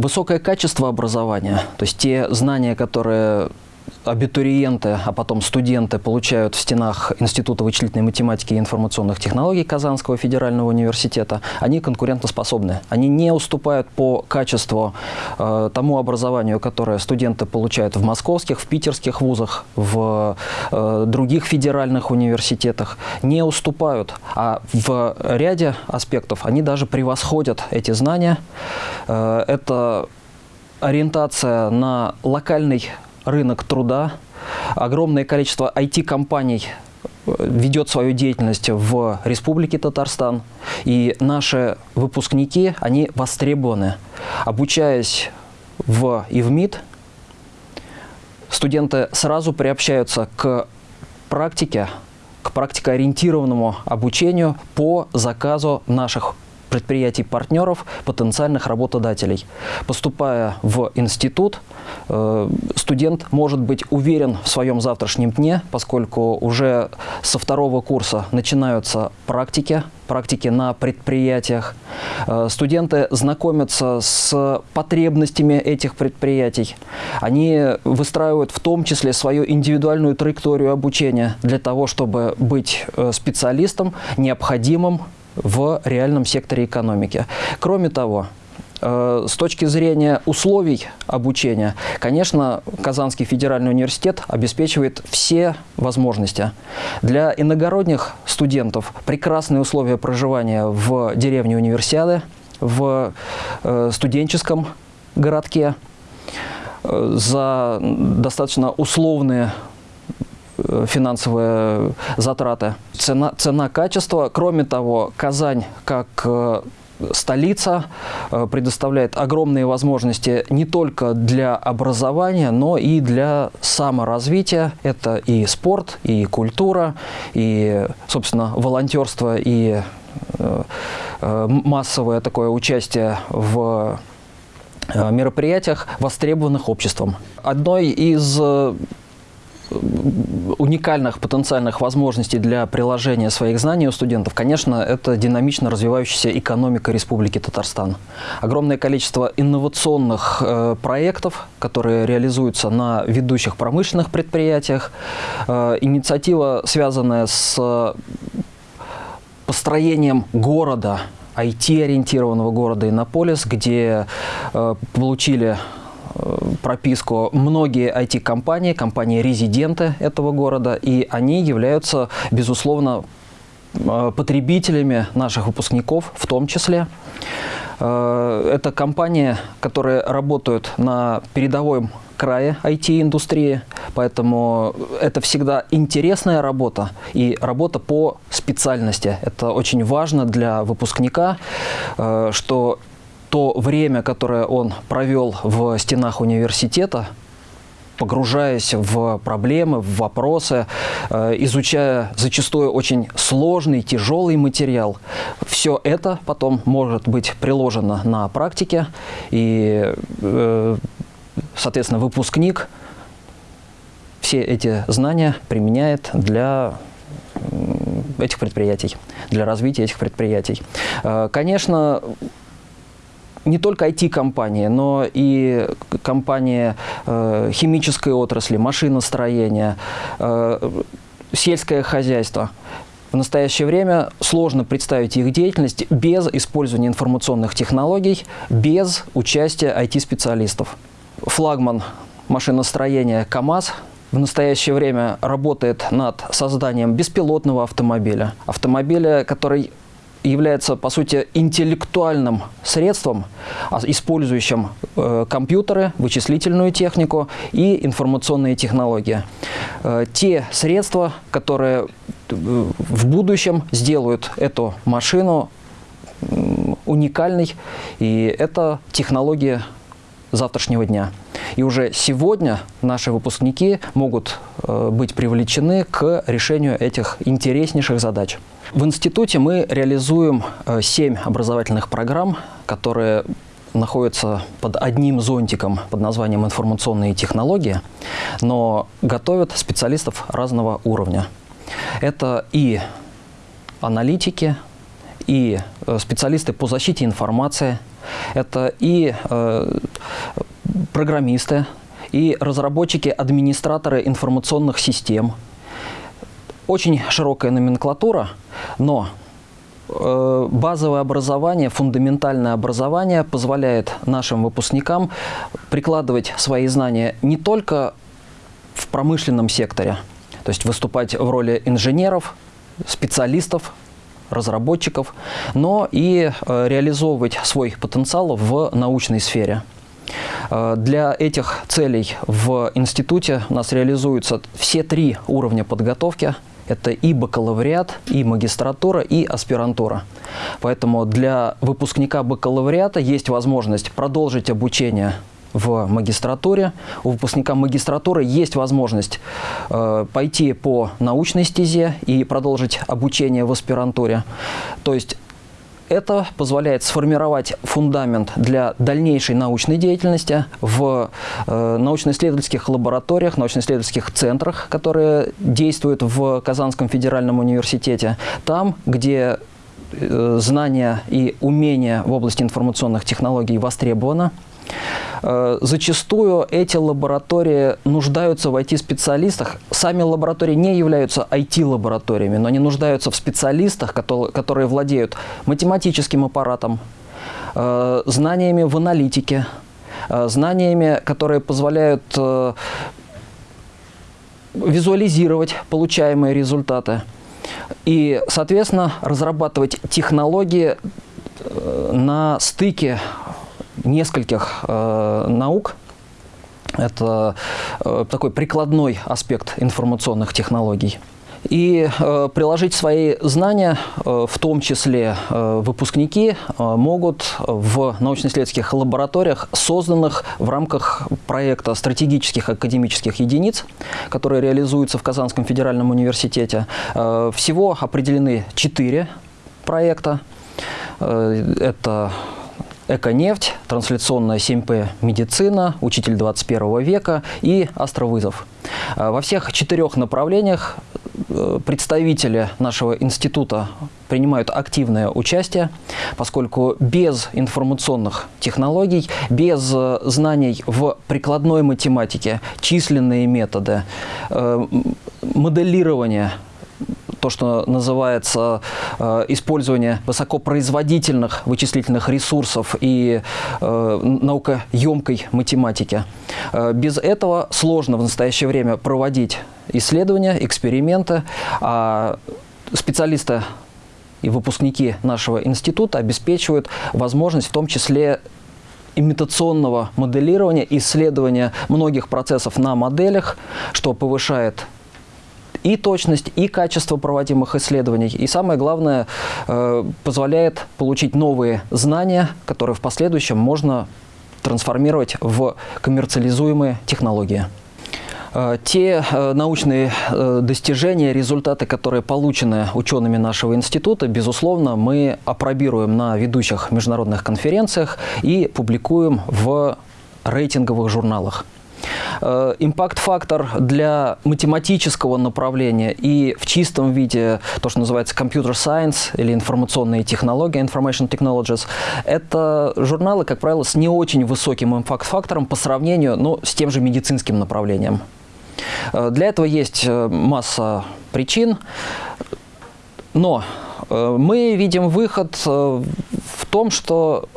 Высокое качество образования, то есть те знания, которые абитуриенты, а потом студенты получают в стенах Института вычислительной математики и информационных технологий Казанского федерального университета, они конкурентоспособны. Они не уступают по качеству э, тому образованию, которое студенты получают в московских, в питерских вузах, в э, других федеральных университетах. Не уступают, а в ряде аспектов они даже превосходят эти знания. Э, это ориентация на локальный рынок труда, огромное количество IT-компаний э, ведет свою деятельность в Республике Татарстан, и наши выпускники, они востребованы. Обучаясь в ИВМИД, студенты сразу приобщаются к практике, к практикоориентированному обучению по заказу наших предприятий-партнеров, потенциальных работодателей. Поступая в институт, э, студент может быть уверен в своем завтрашнем дне, поскольку уже со второго курса начинаются практики, практики на предприятиях. Э, студенты знакомятся с потребностями этих предприятий. Они выстраивают в том числе свою индивидуальную траекторию обучения для того, чтобы быть э, специалистом, необходимым в реальном секторе экономики. Кроме того, э, с точки зрения условий обучения, конечно, Казанский федеральный университет обеспечивает все возможности. Для иногородних студентов прекрасные условия проживания в деревне Универсиады, в э, студенческом городке, э, за достаточно условные финансовые затраты. Цена, цена качества. Кроме того, Казань как э, столица э, предоставляет огромные возможности не только для образования, но и для саморазвития. Это и спорт, и культура, и, собственно, волонтерство, и массовое такое участие в мероприятиях, востребованных обществом. Одной из уникальных потенциальных возможностей для приложения своих знаний у студентов, конечно, это динамично развивающаяся экономика Республики Татарстан. Огромное количество инновационных э, проектов, которые реализуются на ведущих промышленных предприятиях. Э, инициатива, связанная с построением города, IT-ориентированного города Иннополис, где э, получили прописку многие IT-компании, компании-резиденты этого города, и они являются, безусловно, э, потребителями наших выпускников в том числе. Э, это компании, которые работают на передовом крае IT-индустрии, поэтому это всегда интересная работа и работа по специальности. Это очень важно для выпускника, э, что то время, которое он провел в стенах университета, погружаясь в проблемы, в вопросы, э, изучая зачастую очень сложный, тяжелый материал. Все это потом может быть приложено на практике, и, э, соответственно, выпускник все эти знания применяет для этих предприятий, для развития этих предприятий. Э, конечно, не только IT-компании, но и компании э, химической отрасли, машиностроения, э, сельское хозяйство. В настоящее время сложно представить их деятельность без использования информационных технологий, без участия IT-специалистов. Флагман машиностроения КАМАЗ в настоящее время работает над созданием беспилотного автомобиля. Автомобиля, который является, по сути, интеллектуальным средством, а, использующим э, компьютеры, вычислительную технику и информационные технологии. Э, те средства, которые э, в будущем сделают эту машину уникальной, и это технологии завтрашнего дня. И уже сегодня наши выпускники могут быть привлечены к решению этих интереснейших задач. В институте мы реализуем э, семь образовательных программ, которые находятся под одним зонтиком под названием «Информационные технологии», но готовят специалистов разного уровня. Это и аналитики, и специалисты по защите информации, это и программисты, и разработчики, администраторы информационных систем. Очень широкая номенклатура, но э, базовое образование, фундаментальное образование позволяет нашим выпускникам прикладывать свои знания не только в промышленном секторе, то есть выступать в роли инженеров, специалистов, разработчиков, но и э, реализовывать свой потенциал в научной сфере. Э, для этих целей в институте у нас реализуются все три уровня подготовки. Это и бакалавриат, и магистратура, и аспирантура. Поэтому для выпускника бакалавриата есть возможность продолжить обучение в магистратуре. У выпускника магистратуры есть возможность э, пойти по научной стезе и продолжить обучение в аспирантуре. То есть это позволяет сформировать фундамент для дальнейшей научной деятельности в э, научно-исследовательских лабораториях, научно-исследовательских центрах, которые действуют в Казанском федеральном университете, там, где э, знания и умения в области информационных технологий востребованы. Э, зачастую эти лаборатории нуждаются в IT-специалистах. Сами лаборатории не являются IT-лабораториями, но они нуждаются в специалистах, которые владеют математическим аппаратом, э, знаниями в аналитике, э, знаниями, которые позволяют визуализировать получаемые результаты и, соответственно, разрабатывать технологии на стыке нескольких э, наук. Это э, такой прикладной аспект информационных технологий. И э, приложить свои знания, э, в том числе э, выпускники, э, могут в научно-исследовательских лабораториях, созданных в рамках проекта стратегических академических единиц, которые реализуются в Казанском федеральном университете. Э, всего определены четыре проекта. Э, это Эконефть, трансляционная 7П медицина, учитель 21 века и астровызов. А, во всех четырех направлениях э, представители нашего института принимают активное участие, поскольку без информационных технологий, без э, знаний в прикладной математике, численные методы, э, моделирование то, что называется э, использование высокопроизводительных вычислительных ресурсов и э, наукоемкой математики. Э, без этого сложно в настоящее время проводить исследования, эксперименты, а специалисты и выпускники нашего института обеспечивают возможность в том числе имитационного моделирования, исследования многих процессов на моделях, что повышает и точность, и качество проводимых исследований. И самое главное, э, позволяет получить новые знания, которые в последующем можно трансформировать в коммерциализуемые технологии. Э, те э, научные достижения, результаты, которые получены учеными нашего института, безусловно, мы опробируем на ведущих международных конференциях и публикуем в рейтинговых журналах. Э, импакт-фактор для математического направления и в чистом виде то, что называется computer science или информационные технологии, information technologies, это журналы, как правило, с не очень высоким импакт-фактором по сравнению ну, с тем же медицинским направлением. Э, для этого есть э, масса причин, но мы видим выход в том, что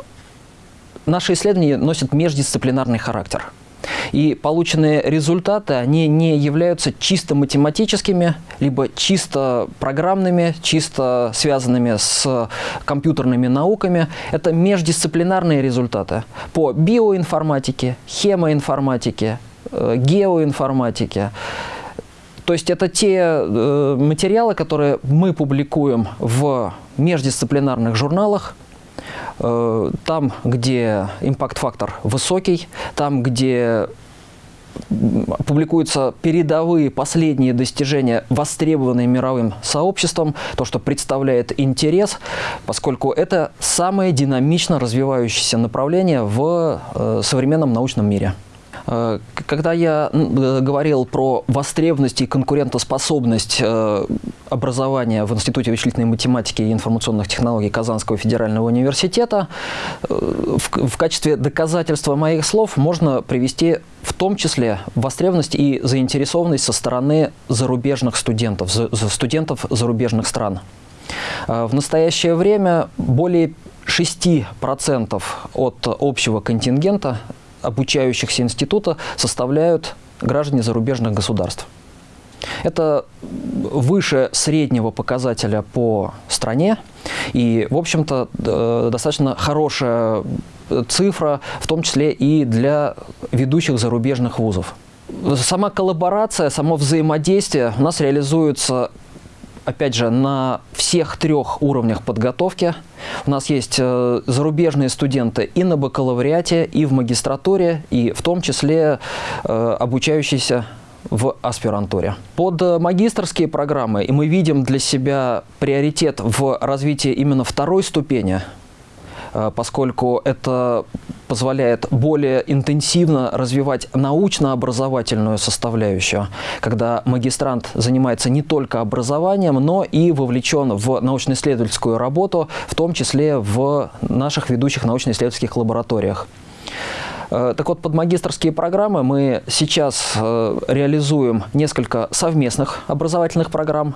наши исследования носят междисциплинарный характер – и полученные результаты, они не являются чисто математическими, либо чисто программными, чисто связанными с компьютерными науками. Это междисциплинарные результаты по биоинформатике, хемоинформатике, э, геоинформатике. То есть это те э, материалы, которые мы публикуем в междисциплинарных журналах, там, где импакт-фактор высокий, там, где публикуются передовые последние достижения, востребованные мировым сообществом, то, что представляет интерес, поскольку это самое динамично развивающееся направление в э, современном научном мире. Э, когда я э, говорил про востребованность и конкурентоспособность э, образования в Институте вычислительной математики и информационных технологий Казанского федерального университета, в качестве доказательства моих слов можно привести в том числе востребованность и заинтересованность со стороны зарубежных студентов, студентов зарубежных стран. В настоящее время более 6% от общего контингента обучающихся института составляют граждане зарубежных государств. Это выше среднего показателя по стране и, в общем-то, э, достаточно хорошая цифра, в том числе и для ведущих зарубежных вузов. Сама коллаборация, само взаимодействие у нас реализуется опять же, на всех трех уровнях подготовки. У нас есть э, зарубежные студенты и на бакалавриате, и в магистратуре, и в том числе э, обучающиеся в аспирантуре. Под магистрские программы и мы видим для себя приоритет в развитии именно второй ступени, э, поскольку это позволяет более интенсивно развивать научно-образовательную составляющую, когда магистрант занимается не только образованием, но и вовлечен в научно-исследовательскую работу, в том числе в наших ведущих научно-исследовательских лабораториях. Э, так вот, под магистрские программы мы сейчас э, реализуем несколько совместных образовательных программ.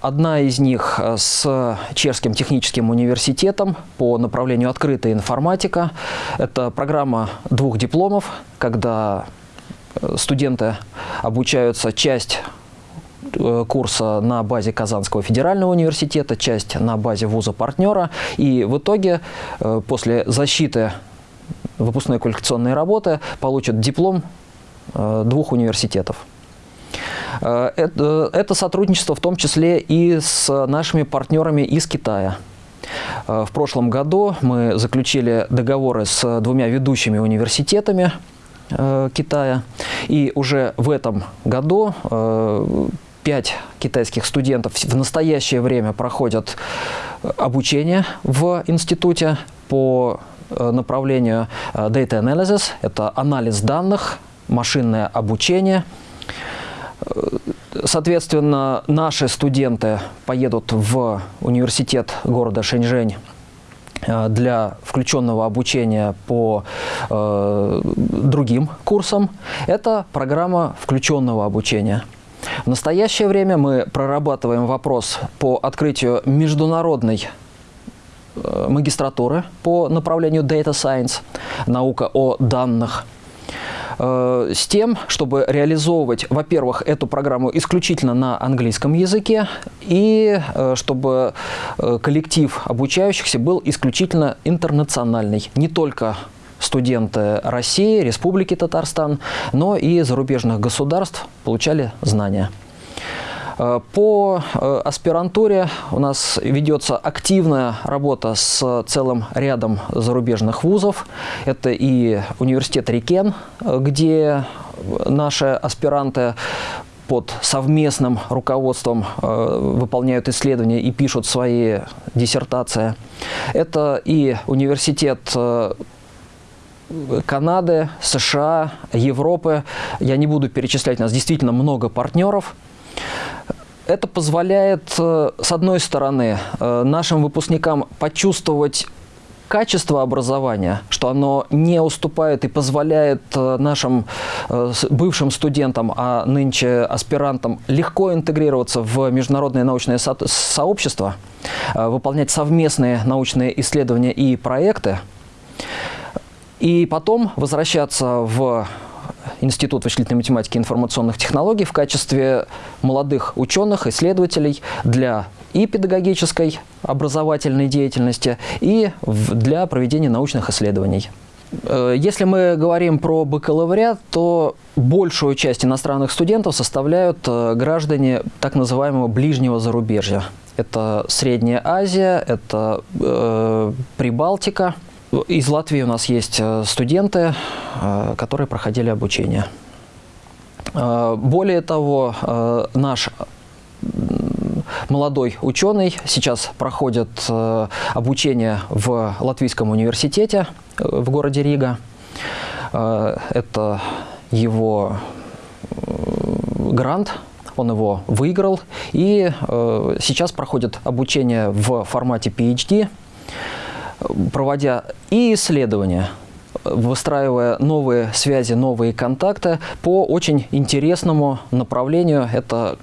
Одна из них э, с Чешским техническим университетом по направлению открытая информатика. Это программа двух дипломов, когда э, студенты обучаются часть э, курса на базе Казанского федерального университета, часть на базе вуза-партнера. И в итоге после защиты выпускной квалификационной работы получат диплом двух университетов. Э, это, это сотрудничество в том числе и с нашими партнерами из Китая. Э, в прошлом году мы заключили договоры с двумя ведущими университетами э, Китая. И уже в этом году пять китайских студентов в настоящее время проходят обучение в институте по направлению Data Analysis. Это анализ данных, машинное обучение – Соответственно, наши студенты поедут в университет города Шэньчжэнь э, для включенного обучения по э, другим курсам. Это программа включенного обучения. В настоящее время мы прорабатываем вопрос по открытию международной э, магистратуры по направлению Data Science, наука о данных – Э, с тем, чтобы реализовывать, во-первых, эту программу исключительно на английском языке, и э, чтобы э, коллектив обучающихся был исключительно интернациональный, не только студенты России, Республики Татарстан, но и зарубежных государств получали знания. Э, по э, аспирантуре у нас ведется активная работа с целым рядом зарубежных вузов. Это и университет Рикен, где наши аспиранты под совместным руководством э, выполняют исследования и пишут свои диссертации. Это и университет Канады, США, Европы. Я не буду перечислять, у нас действительно много партнеров. Это позволяет, э, с одной стороны, э, нашим выпускникам почувствовать качество образования, что оно не уступает и позволяет э, нашим бывшим студентам, а нынче аспирантам легко интегрироваться в международное научное со сообщество, выполнять совместные научные исследования и проекты, и потом возвращаться в Институт вычислительной математики и информационных технологий в качестве молодых ученых, исследователей для и педагогической образовательной деятельности, и для проведения научных исследований. Э, если мы говорим про бакалавриат, то большую часть иностранных студентов составляют э, граждане так называемого ближнего зарубежья. Это Средняя Азия, это э, Прибалтика – из Латвии у нас есть э, студенты, э, которые проходили обучение. Э, более того, наш молодой ученый сейчас проходит обучение в Латвийском университете в городе Рига. Это его грант, он его выиграл, и сейчас проходит обучение в формате PhD, проводя и исследования, выстраивая новые связи, новые контакты по очень интересному направлению. Это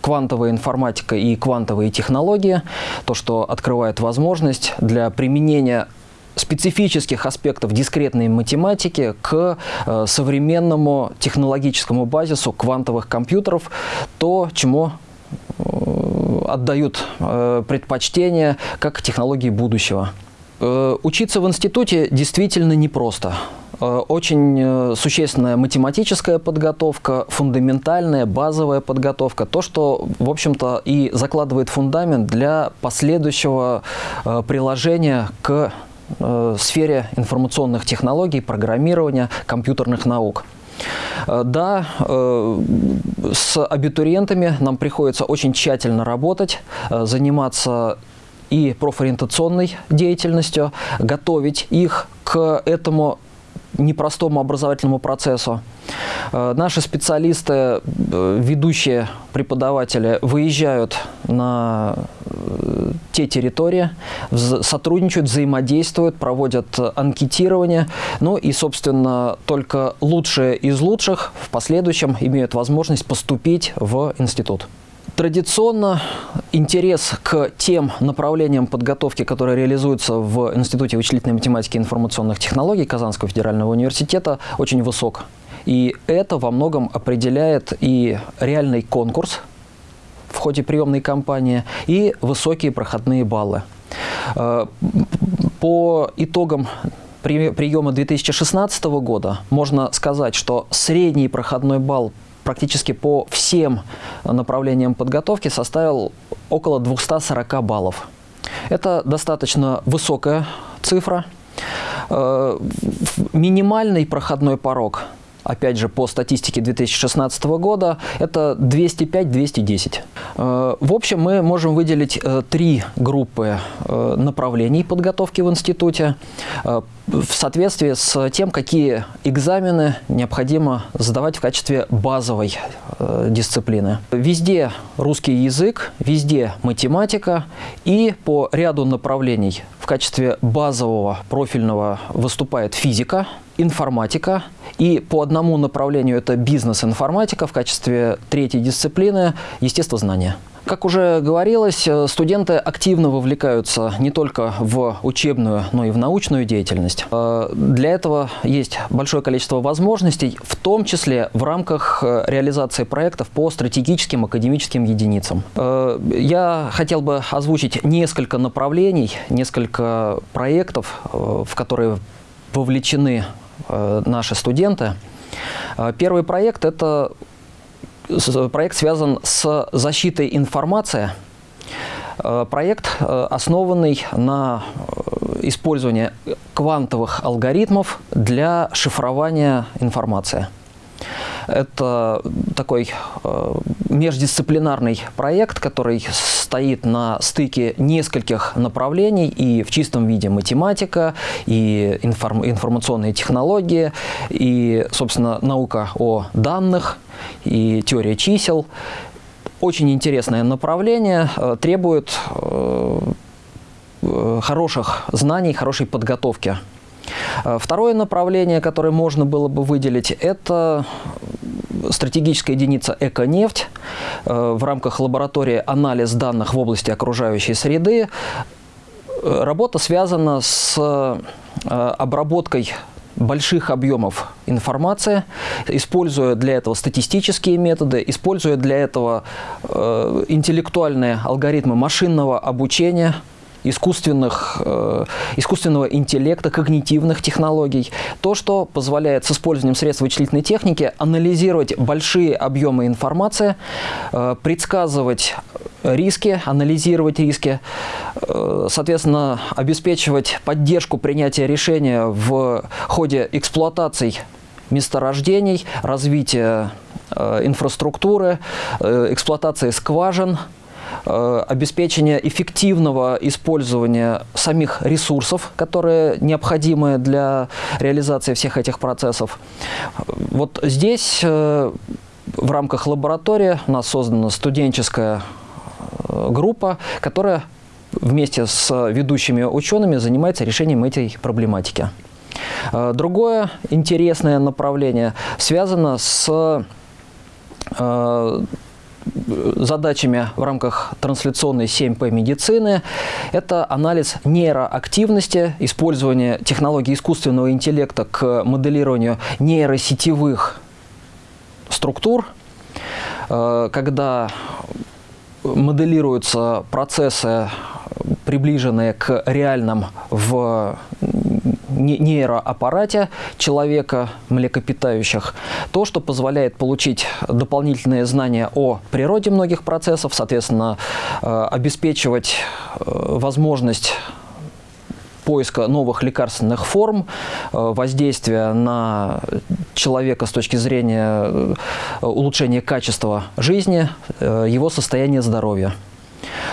квантовая информатика и квантовые технологии, то, что открывает возможность для применения специфических аспектов дискретной математики к э, современному технологическому базису квантовых компьютеров, то, чему отдают э, предпочтение как технологии будущего. Э, учиться в институте действительно непросто. Э, очень э, существенная математическая подготовка, фундаментальная, базовая подготовка. То, что, в общем-то, и закладывает фундамент для последующего приложения к сфере информационных технологий, программирования, компьютерных наук. Да, с абитуриентами нам приходится очень тщательно работать, заниматься и профориентационной деятельностью, готовить их к этому непростому образовательному процессу. Э, наши специалисты, э, ведущие преподаватели, выезжают на э, те территории, сотрудничают, взаимодействуют, проводят анкетирование. Ну и, собственно, только лучшие из лучших в последующем имеют возможность поступить в институт. Традиционно интерес к тем направлениям подготовки, которые реализуются в Институте вычислительной математики и информационных технологий Казанского федерального университета, очень высок. И это во многом определяет и реальный конкурс в ходе приемной кампании, и высокие проходные баллы. Э, по итогам приема 2016 года можно сказать, что средний проходной балл практически по всем направлениям подготовки составил около 240 баллов. Это достаточно высокая цифра. Э, минимальный проходной порог опять же, по статистике 2016 года, это 205-210. Э, в общем, мы можем выделить э, три группы э, направлений подготовки в институте в соответствии с тем, какие экзамены необходимо сдавать в качестве базовой дисциплины. Везде русский язык, везде математика и по ряду направлений в качестве базового профильного выступает физика, информатика, и по одному направлению это бизнес-информатика, в качестве третьей дисциплины – естествознание. Как уже говорилось, э, студенты активно вовлекаются не только в учебную, но и в научную деятельность. Э, для этого есть большое количество возможностей, в том числе в рамках э, реализации проектов по стратегическим академическим единицам. Я хотел бы озвучить несколько направлений, несколько проектов, в которые вовлечены наши студенты. Э, первый проект – это проект связан с защитой информации. Э, проект, основанный на использовании квантовых алгоритмов для шифрования информации. Это такой э, междисциплинарный проект, который стоит на стыке нескольких направлений, и в чистом виде математика, и информ информационные технологии, и, собственно, наука о данных, и теория чисел. Очень интересное направление, э, требует э, хороших знаний, хорошей подготовки второе направление, которое можно было бы выделить, это стратегическая единица «Эконефть» э, в рамках лаборатории «Анализ данных в области окружающей среды». Э, работа связана с обработкой больших объемов информации, используя для этого статистические методы, используя для этого интеллектуальные алгоритмы машинного обучения – искусственных, э, искусственного интеллекта, когнитивных технологий. То, что позволяет с использованием средств вычислительной техники анализировать большие объемы информации, э, предсказывать риски, анализировать риски, э, соответственно, обеспечивать поддержку принятия решения в ходе эксплуатаций месторождений, развития э, инфраструктуры, э, эксплуатации скважин – обеспечение эффективного использования самих ресурсов, которые необходимы для реализации всех этих процессов. Вот здесь э, в рамках лаборатории у нас создана студенческая э, группа, которая вместе с ведущими учеными занимается решением этой проблематики. Э, другое интересное направление связано с э, задачами в рамках трансляционной 7P медицины. Это анализ нейроактивности, использование технологий искусственного интеллекта к моделированию нейросетевых структур, э, когда моделируются процессы, приближенные к реальным в нейроаппарате человека, млекопитающих, то, что позволяет получить дополнительные знания о природе многих процессов, соответственно, э, обеспечивать э, возможность поиска новых лекарственных форм, э, воздействия на человека с точки зрения улучшения качества жизни, его состояния здоровья.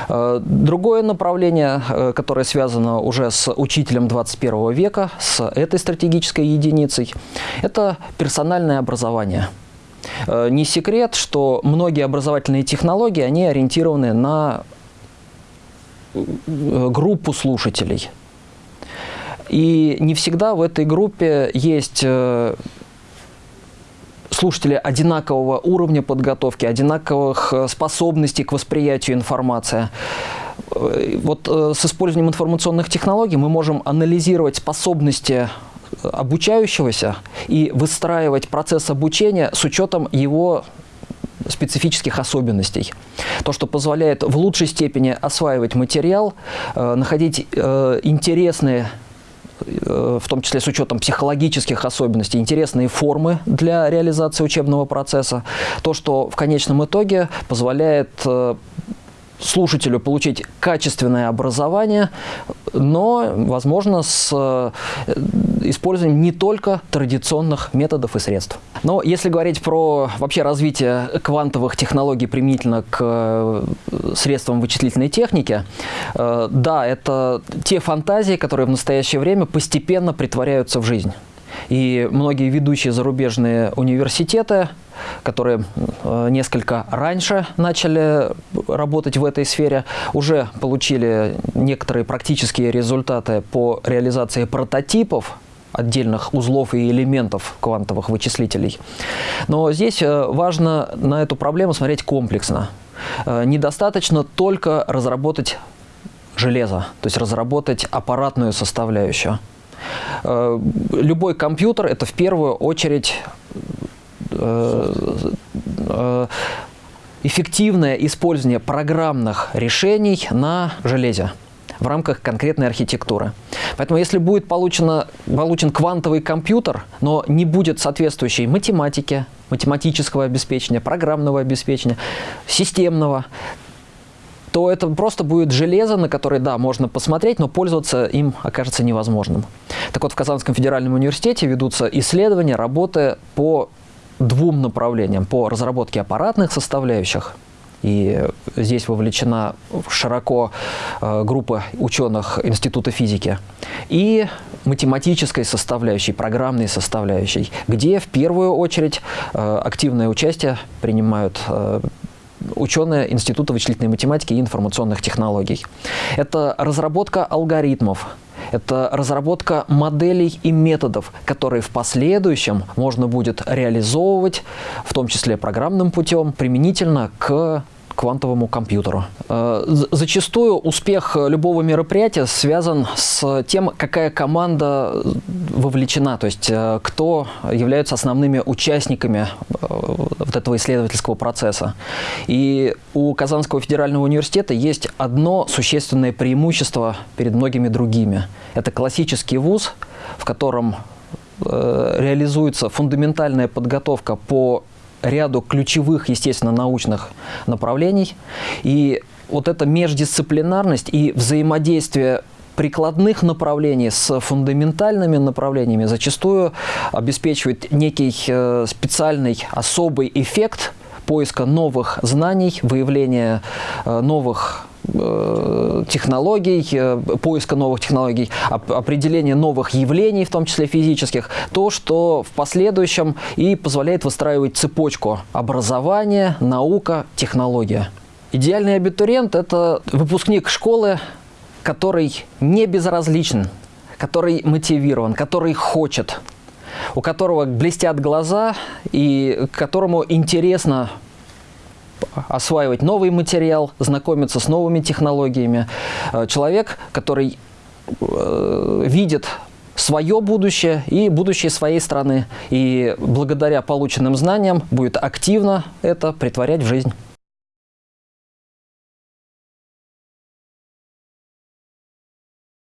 Э, другое направление, э, которое связано уже с учителем 21 века, с этой стратегической единицей, это персональное образование. Э, не секрет, что многие образовательные технологии, они ориентированы на группу слушателей. И не всегда в этой группе есть слушатели одинакового уровня подготовки, одинаковых э, способностей к восприятию информации. Э, вот э, с использованием информационных технологий мы можем анализировать способности обучающегося и выстраивать процесс обучения с учетом его специфических особенностей. То, что позволяет в лучшей степени осваивать материал, находить интересные в том числе с учетом психологических особенностей, интересные формы для реализации учебного процесса. То, что в конечном итоге позволяет э, слушателю получить качественное образование, но, возможно, с э, использованием не только традиционных методов и средств. Но если говорить про вообще развитие квантовых технологий применительно к э, средствам вычислительной техники, э, да, это те фантазии, которые в настоящее время постепенно притворяются в жизнь. И многие ведущие зарубежные университеты, которые э, несколько раньше начали работать в этой сфере, уже получили некоторые практические результаты по реализации прототипов отдельных узлов и элементов квантовых вычислителей. Но здесь э, важно на эту проблему смотреть комплексно. Э, недостаточно только разработать железо, то есть разработать аппаратную составляющую. Э, любой компьютер – это в первую очередь э, э, эффективное использование программных решений на железе в рамках конкретной архитектуры. Поэтому если будет получено, получен квантовый компьютер, но не будет соответствующей математики, математического обеспечения, программного обеспечения, системного, то это просто будет железо, на которое, да, можно посмотреть, но пользоваться им окажется невозможным. Так вот, в Казанском федеральном университете ведутся исследования, работы по двум направлениям. По разработке аппаратных составляющих, и здесь вовлечена широко э, группа ученых Института физики, и математической составляющей, программной составляющей, где в первую очередь э, активное участие принимают э, ученые Института вычислительной математики и информационных технологий. Это разработка алгоритмов, это разработка моделей и методов, которые в последующем можно будет реализовывать, в том числе программным путем, применительно к квантовому компьютеру. Э, зачастую успех любого мероприятия связан с тем, какая команда вовлечена, то есть э, кто являются основными участниками э, вот этого исследовательского процесса. И у Казанского федерального университета есть одно существенное преимущество перед многими другими. Это классический вуз, в котором реализуется фундаментальная подготовка по ряду ключевых, естественно, научных направлений. И вот эта междисциплинарность и взаимодействие прикладных направлений с фундаментальными направлениями зачастую обеспечивает некий э, специальный особый эффект поиска новых знаний, выявления э, новых э, технологий, э, поиска новых технологий, определения новых явлений, в том числе физических, то, что в последующем и позволяет выстраивать цепочку образования, наука, технология. Идеальный абитуриент – это выпускник школы, который не безразличен, который мотивирован, который хочет, у которого блестят глаза и которому интересно осваивать новый материал, знакомиться с новыми технологиями. Э, человек, который э, видит свое будущее и будущее своей страны. И благодаря полученным знаниям будет активно это притворять в жизнь.